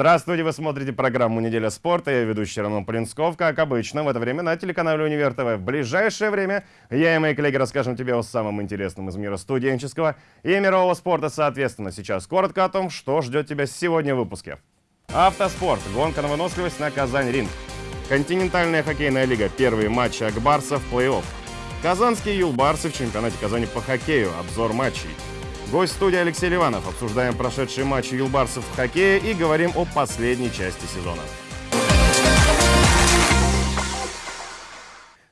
Здравствуйте, вы смотрите программу «Неделя спорта». Я ведущий Роман Полинсков. Как обычно, в это время на телеканале «Универ ТВ». В ближайшее время я и мои коллеги расскажем тебе о самом интересном из мира студенческого и мирового спорта. Соответственно, сейчас коротко о том, что ждет тебя сегодня в выпуске. Автоспорт. Гонка на выносливость на Казань-Ринг. Континентальная хоккейная лига. Первые матчи Акбарса в плей-офф. Казанские юлбарсы в чемпионате Казани по хоккею. Обзор матчей. Гость студии Алексей Ливанов. Обсуждаем прошедшие матчи юлбарсов в хоккее и говорим о последней части сезона.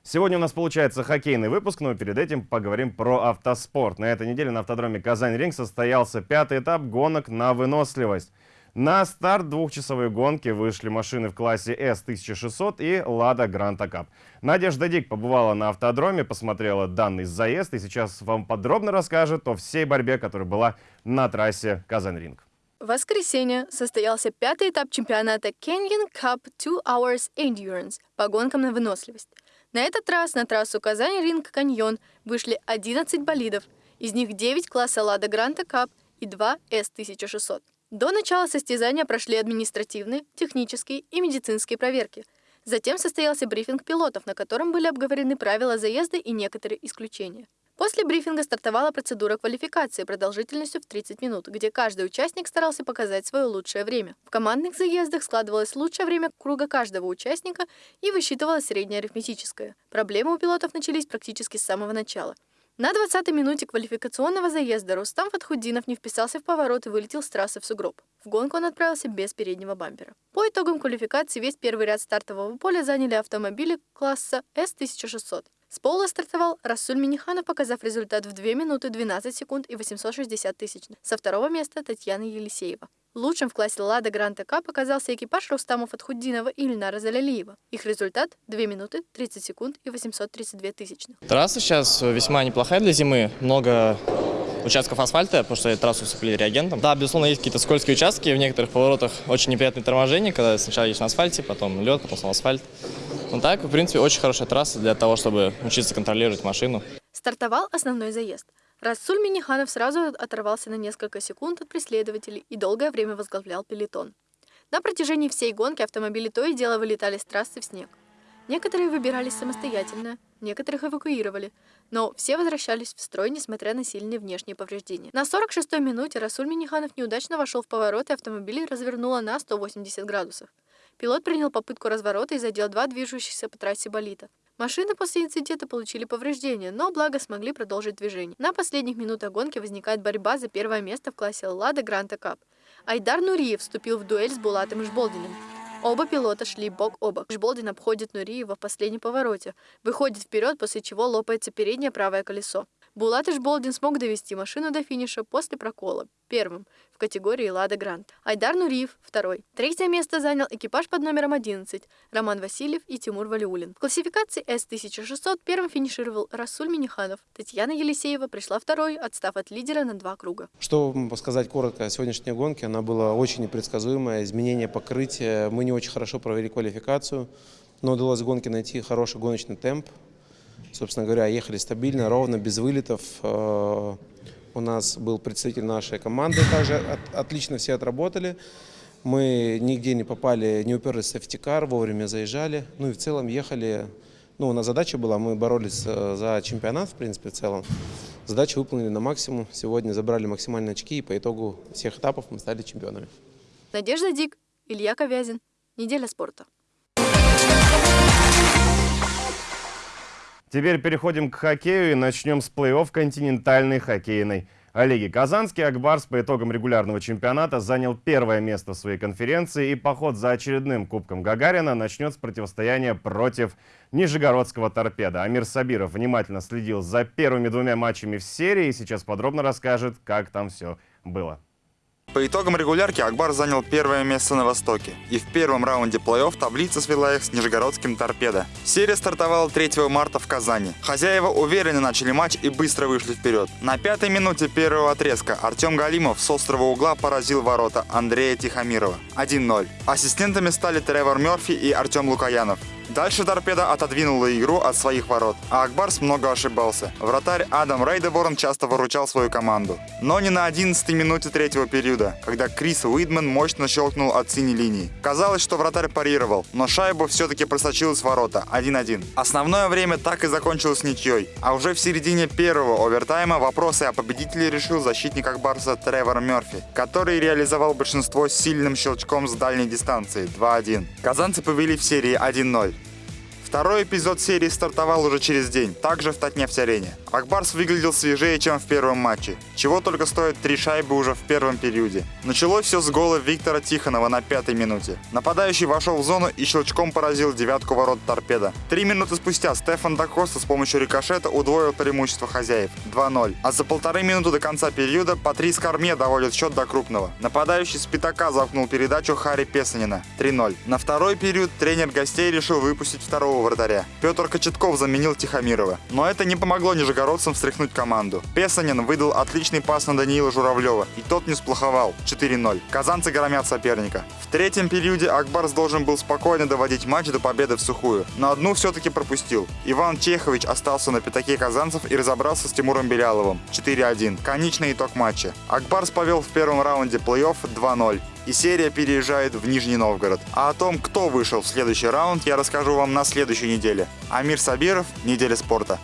Сегодня у нас получается хоккейный выпуск, но перед этим поговорим про автоспорт. На этой неделе на автодроме Казань-Ринг состоялся пятый этап гонок на выносливость. На старт двухчасовой гонки вышли машины в классе S1600 и Lada Granta Cup. Надежда Дик побывала на автодроме, посмотрела данный заезд и сейчас вам подробно расскажет о всей борьбе, которая была на трассе Казань-Ринг. В воскресенье состоялся пятый этап чемпионата Canyon Cup 2 Hours Endurance по гонкам на выносливость. На этот раз на трассу Казань-Ринг Каньон вышли 11 болидов, из них 9 класса Lada Granta Cup и 2 S1600. До начала состязания прошли административные, технические и медицинские проверки. Затем состоялся брифинг пилотов, на котором были обговорены правила заезда и некоторые исключения. После брифинга стартовала процедура квалификации продолжительностью в 30 минут, где каждый участник старался показать свое лучшее время. В командных заездах складывалось лучшее время круга каждого участника и высчитывалось среднее арифметическое. Проблемы у пилотов начались практически с самого начала. На 20-й минуте квалификационного заезда Рустам Фатхуддинов не вписался в поворот и вылетел с трассы в сугроб. В гонку он отправился без переднего бампера. По итогам квалификации весь первый ряд стартового поля заняли автомобили класса S1600. С пола стартовал Расуль Миниханов, показав результат в 2 минуты 12 секунд и 860 тысячных. Со второго места Татьяна Елисеева. Лучшим в классе «Лада Гранта Кап» оказался экипаж Рустама Фатхуддинова и Ильнара Залялиева. Их результат – 2 минуты 30 секунд и 832 тысячных. Трасса сейчас весьма неплохая для зимы. Много участков асфальта, потому что трассу усыпали реагентом. Да, безусловно, есть какие-то скользкие участки, в некоторых поворотах очень неприятные торможения, когда сначала едешь на асфальте, потом лед, потом снова асфальт. Ну так, в принципе, очень хорошая трасса для того, чтобы учиться контролировать машину. Стартовал основной заезд. Расуль Миниханов сразу оторвался на несколько секунд от преследователей и долгое время возглавлял пелетон. На протяжении всей гонки автомобили то и дело вылетали с трассы в снег. Некоторые выбирались самостоятельно, некоторых эвакуировали, но все возвращались в строй, несмотря на сильные внешние повреждения. На 46-й минуте Расуль Миниханов неудачно вошел в поворот, и автомобиль развернуло на 180 градусов. Пилот принял попытку разворота и задел два движущихся по трассе болита. Машины после инцидента получили повреждения, но благо смогли продолжить движение. На последних минутах гонки возникает борьба за первое место в классе «Лада Гранта Кап». Айдар Нуриев вступил в дуэль с Булатом Жболдиным. Оба пилота шли бок о бок. Жболдин обходит Нуриева в последнем повороте, выходит вперед, после чего лопается переднее правое колесо. Булат Ишболдин смог довести машину до финиша после прокола, первым, в категории «Лада Грант». Айдар Нуриев – второй. Третье место занял экипаж под номером 11 – Роман Васильев и Тимур Валиулин. В классификации С-1600 первым финишировал Расуль Миниханов. Татьяна Елисеева пришла второй, отстав от лидера на два круга. Что сказать коротко о сегодняшней гонке, она была очень непредсказуемая, изменение покрытия. Мы не очень хорошо провели квалификацию, но удалось в гонке найти хороший гоночный темп, Собственно говоря, ехали стабильно, ровно, без вылетов. Э, у нас был представитель нашей команды, также отлично все отработали. Мы нигде не попали, не уперлись в сефтикар, вовремя заезжали. Ну и в целом ехали, ну у нас задача была, мы боролись э, за чемпионат, в принципе, в целом. Задачу выполнили на максимум. Сегодня забрали максимальные очки, и по итогу всех этапов мы стали чемпионами. Надежда Дик, Илья Ковязин. Неделя спорта. Теперь переходим к хоккею и начнем с плей-офф континентальной хоккейной лиги. Казанский Акбарс по итогам регулярного чемпионата занял первое место в своей конференции и поход за очередным Кубком Гагарина начнет с противостояния против Нижегородского торпеда. Амир Сабиров внимательно следил за первыми двумя матчами в серии и сейчас подробно расскажет, как там все было. По итогам регулярки Акбар занял первое место на Востоке. И в первом раунде плей-офф таблица свела их с Нижегородским торпедо. Серия стартовала 3 марта в Казани. Хозяева уверенно начали матч и быстро вышли вперед. На пятой минуте первого отрезка Артем Галимов с острого угла поразил ворота Андрея Тихомирова. 1-0. Ассистентами стали Тревор Мерфи и Артем Лукаянов. Дальше торпеда отодвинула игру от своих ворот, а Акбарс много ошибался. Вратарь Адам Рейдеборн часто выручал свою команду. Но не на 11 минуте третьего периода, когда Крис Уидман мощно щелкнул от синей линии. Казалось, что вратарь парировал, но шайба все-таки просочилась в ворота 1-1. Основное время так и закончилось ничьей, а уже в середине первого овертайма вопросы о победителе решил защитник Акбарса Тревор Мерфи, который реализовал большинство сильным щелчком с дальней дистанции 2-1. Казанцы повели в серии 1-0. Второй эпизод серии стартовал уже через день, также в Татнефть-арене. Акбарс выглядел свежее, чем в первом матче, чего только стоит три шайбы уже в первом периоде. Началось все с гола Виктора Тихонова на пятой минуте. Нападающий вошел в зону и щелчком поразил девятку ворот торпеда. Три минуты спустя Стефан Дакоста с помощью рикошета удвоил преимущество хозяев 2-0. А за полторы минуты до конца периода Патрис Карме доводит счет до крупного. Нападающий с пятака замкнул передачу Хари Песанина 3-0. На второй период тренер гостей решил выпустить второго вратаря. Петр Кочетков заменил Тихомирова. Но это не помогло нижегородцам встряхнуть команду. Песанин выдал отличный пас на Даниила Журавлева, и тот не сплоховал 4-0. Казанцы громят соперника. В третьем периоде Акбарс должен был спокойно доводить матч до победы в сухую, но одну все-таки пропустил. Иван Чехович остался на пятаке казанцев и разобрался с Тимуром Беляловым 4-1. Конечный итог матча. Акбарс повел в первом раунде плей-офф 2-0 и серия переезжает в Нижний Новгород. А о том, кто вышел в следующий раунд, я расскажу вам на следующей неделе. Амир Сабиров, Неделя спорта.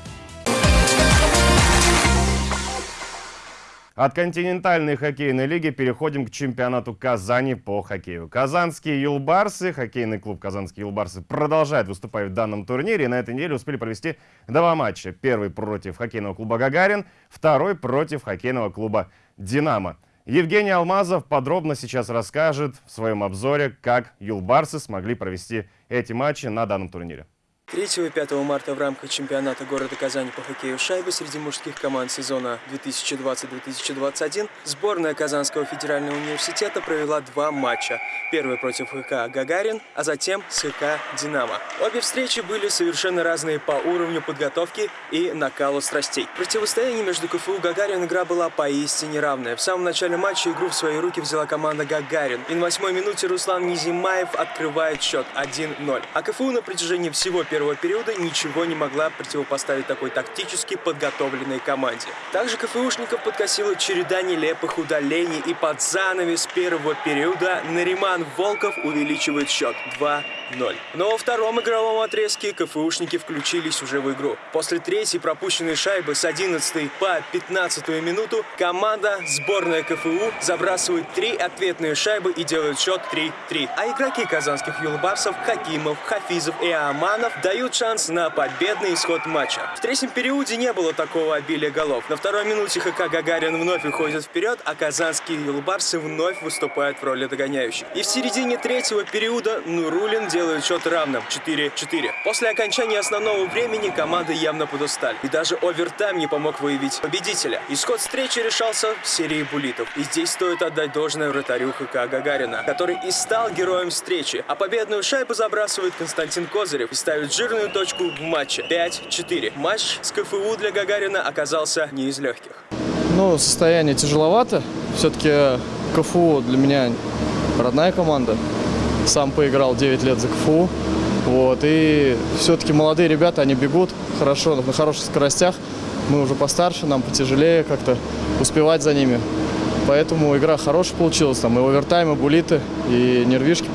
От континентальной хоккейной лиги переходим к чемпионату Казани по хоккею. Казанские юлбарсы, хоккейный клуб Казанские юлбарсы продолжает выступать в данном турнире и на этой неделе успели провести два матча. Первый против хоккейного клуба «Гагарин», второй против хоккейного клуба «Динамо». Евгений Алмазов подробно сейчас расскажет в своем обзоре, как юлбарсы смогли провести эти матчи на данном турнире. 3 и 5 марта в рамках чемпионата города Казани по хоккею шайбы среди мужских команд сезона 2020-2021 сборная Казанского федерального университета провела два матча. Первый против ХК «Гагарин», а затем с ХК «Динамо». Обе встречи были совершенно разные по уровню подготовки и накалу страстей. Противостояние между КФУ «Гагарин» игра была поистине равная. В самом начале матча игру в свои руки взяла команда «Гагарин». И на восьмой минуте Руслан Низимаев открывает счет 1-0. А КФУ на протяжении всего первого периода ничего не могла противопоставить такой тактически подготовленной команде. Также КФУшников подкосила череда нелепых удалений и под занавес первого периода Нариман Волков увеличивает счет 2 0. Но во втором игровом отрезке КФУшники включились уже в игру. После третьей пропущенной шайбы с 11 по 15 минуту команда сборная КФУ забрасывает три ответные шайбы и делает счет 3-3. А игроки казанских юлбарсов Хакимов, Хафизов и Аманов дают шанс на победный исход матча. В третьем периоде не было такого обилия голов. На второй минуте ХК Гагарин вновь уходит вперед, а казанские юлбарсы вновь выступают в роли догоняющих. И в середине третьего периода Нурулин делает счет равным 4-4. После окончания основного времени команды явно подустали. И даже овертайм не помог выявить победителя. Исход встречи решался в серии булитов. И здесь стоит отдать должное вратарю ХК Гагарина, который и стал героем встречи. А победную шайбу забрасывает Константин Козырев и ставит жирную точку в матче 5-4. Матч с КФУ для Гагарина оказался не из легких. Ну, состояние тяжеловато. Все-таки КФУ для меня родная команда. Сам поиграл 9 лет за КФУ. Вот, и все-таки молодые ребята, они бегут хорошо, на хороших скоростях. Мы уже постарше, нам потяжелее как-то успевать за ними. Поэтому игра хорошая получилась. Там и овертайм, и булиты, и нервишки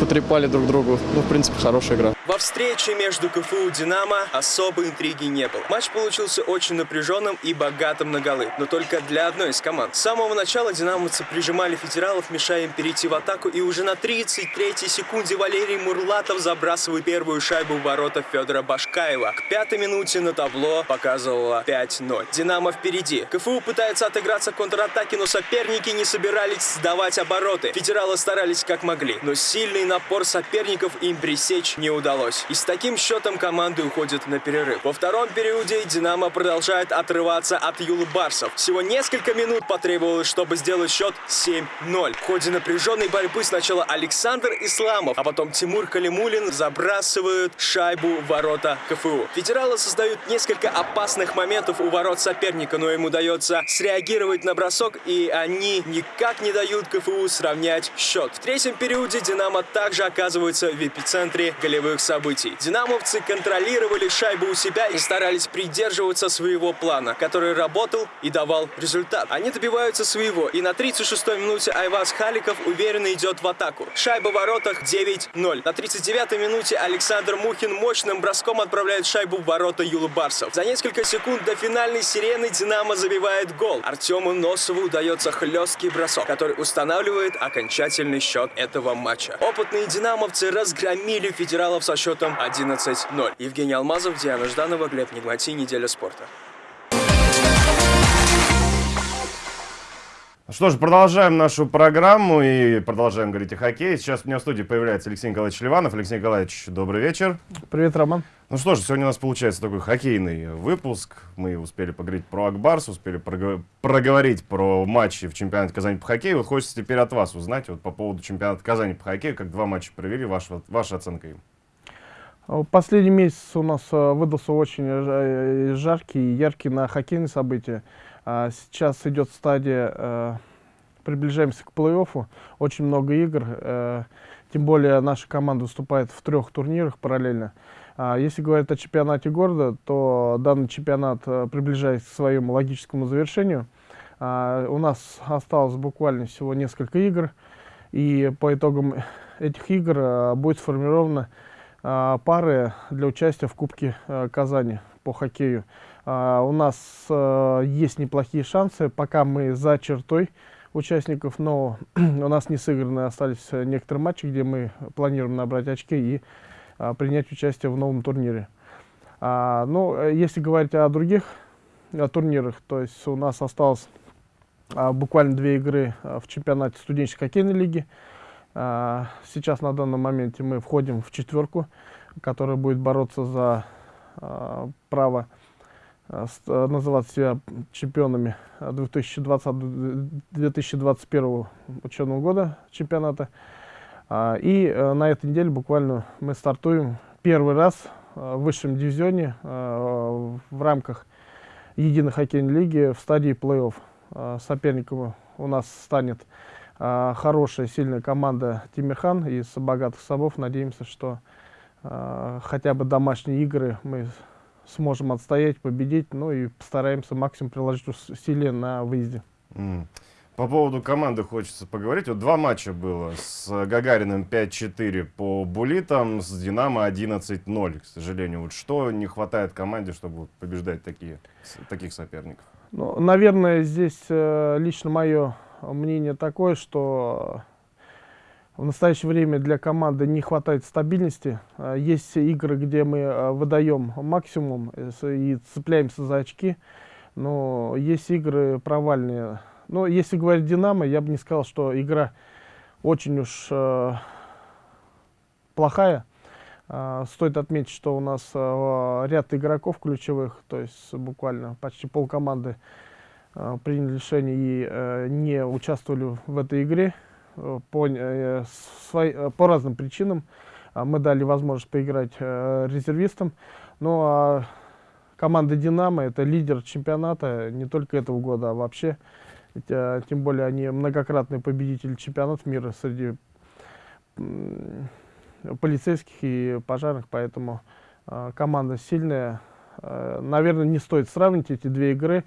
потрепали друг другу. Ну, в принципе, хорошая игра. Во встрече между КФУ и «Динамо» особой интриги не было. Матч получился очень напряженным и богатым на голы, но только для одной из команд. С самого начала динамовцы прижимали федералов, мешая им перейти в атаку, и уже на 33-й секунде Валерий Мурлатов забрасывает первую шайбу в ворота Федора Башкаева. К пятой минуте на табло показывало 5-0. «Динамо» впереди. КФУ пытается отыграться в контратаке, но соперники не собирались сдавать обороты. Федералы старались как могли, но сильный напор соперников им пресечь не удалось удалось. И с таким счетом команды уходят на перерыв. Во втором периоде «Динамо» продолжает отрываться от юлбарсов. Всего несколько минут потребовалось, чтобы сделать счет 7-0. В ходе напряженной борьбы сначала Александр Исламов, а потом Тимур Калимулин забрасывают шайбу в ворота КФУ. Федералы создают несколько опасных моментов у ворот соперника, но им удается среагировать на бросок, и они никак не дают КФУ сравнять счет. В третьем периоде «Динамо» также оказывается в эпицентре голевых событий. Динамовцы контролировали шайбу у себя и старались придерживаться своего плана, который работал и давал результат. Они добиваются своего, и на 36-й минуте Айваз Халиков уверенно идет в атаку. Шайба в воротах 9-0. На 39-й минуте Александр Мухин мощным броском отправляет шайбу в ворота Юлы Барсов. За несколько секунд до финальной сирены Динамо забивает гол. Артему Носову удается хлесткий бросок, который устанавливает окончательный счет этого матча. Опытные динамовцы разгромили федералов со счетом 11-0. Евгений Алмазов, Диана Жданова, Глеб Нигмати, Неделя спорта. Что ж, продолжаем нашу программу и продолжаем говорить о хоккее. Сейчас у меня в студии появляется Алексей Николаевич Ливанов. Алексей Николаевич, добрый вечер. Привет, Роман. Ну что ж, сегодня у нас получается такой хоккейный выпуск. Мы успели поговорить про Акбарс, успели прого- проговорить про матчи в чемпионате Казани по хоккею. Вот хочется теперь от вас узнать вот по поводу чемпионата Казани по хоккею, как два матча провели, ваша, ваша оценка им. А Последний месяц у нас э, выдался очень жа- жаркий и яркий на хоккейные события. А Сейчас идет стадия, э, приближаемся к плей-оффу, очень много игр, э, тем более наша команда выступает в трех турнирах параллельно. А Если говорить о чемпионате города, то данный чемпионат э, приближается к своему логическому завершению. А, У нас осталось буквально всего несколько игр, и по итогам этих игр э, будет сформирована а, пары для участия в Кубке э, Казани по хоккею. А, У нас есть неплохие шансы, пока мы за чертой участников, но у нас не сыграны остались некоторые матчи, где мы планируем набрать очки и а, принять участие в новом турнире. А, Ну, если говорить о других э, турнирах, то есть у нас осталось а, буквально две игры а, в чемпионате студенческой хоккейной лиги. А, Сейчас на данном моменте мы входим в четверку, которая будет бороться за а, право а, называть себя чемпионами 2020-2021 учебного года чемпионата. И э, на этой неделе буквально мы стартуем первый раз в высшем дивизионе в рамках единой хоккейной лиги в стадии плей-офф. Соперником у нас станет хорошая, сильная команда Тимирхан из богатых собов. Надеемся, что а, хотя бы домашние игры мы сможем отстоять, победить, ну и постараемся максимум приложить усилия на выезде. М. По поводу команды хочется поговорить. Вот два матча было. С Гагариным 5-4 по булитам, с Динамо 11-0, к сожалению. Вот что не хватает команде, чтобы побеждать такие, таких соперников? Ну, наверное, здесь э, лично мое мнение такое, что в настоящее время для команды не хватает стабильности. Э, Есть игры, где мы э, выдаем максимум э, и цепляемся за очки, но есть игры провальные. Но если говорить «Динамо», я бы не сказал, что игра очень уж э, плохая. А, Стоит отметить, что у нас ряд игроков ключевых, то есть буквально почти полкоманды э, приняли решение и э, не участвовали в этой игре э, по, э, свои- э, по разным причинам. Мы дали возможность поиграть э, резервистам. Ну а команда «Динамо» — это лидер чемпионата не только этого года, а вообще. Э, Тем более они многократные победители чемпионатов мира среди полицейских и пожарных, поэтому э, команда сильная. Э, наверное, не стоит сравнить эти две игры.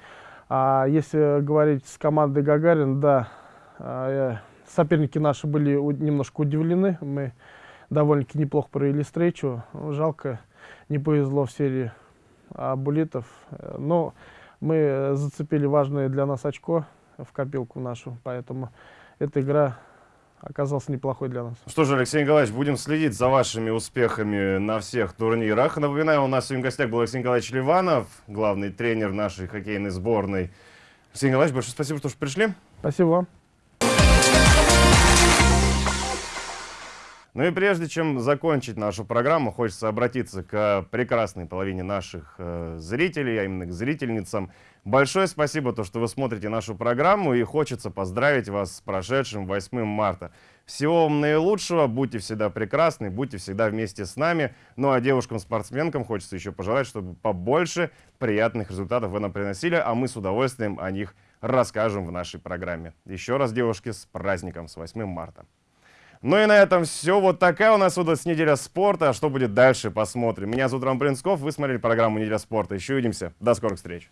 А если говорить с командой Гагарин, да, э, соперники наши были немножко удивлены. Мы довольно-таки неплохо провели встречу. Жалко, не повезло в серии абулитов. Э, Но мы зацепили важное для нас очко в копилку нашу, поэтому эта игра оказалась неплохой для нас. Что же, Алексей Николаевич, будем следить за вашими успехами на всех турнирах. Напоминаю, у нас сегодня в гостях был Алексей Николаевич Ливанов, главный тренер нашей хоккейной сборной. Алексей Николаевич, большое спасибо, что пришли. Спасибо вам. Ну и прежде чем закончить нашу программу, хочется обратиться к прекрасной половине наших э, зрителей, а именно к зрительницам. Большое спасибо, то, что вы смотрите нашу программу, и хочется поздравить вас с прошедшим 8 марта. Всего вам наилучшего, будьте всегда прекрасны, будьте всегда вместе с нами. Ну а девушкам-спортсменкам хочется еще пожелать, чтобы побольше приятных результатов вы нам приносили, а мы с удовольствием о них расскажем в нашей программе. Еще раз, девушки, с праздником, с 8 марта. Ну и на этом все. Вот такая у нас выдалась неделя спорта. А что будет дальше, посмотрим. Меня зовут Роман Блинсков, вы смотрели программу «Неделя спорта». Еще увидимся. До скорых встреч.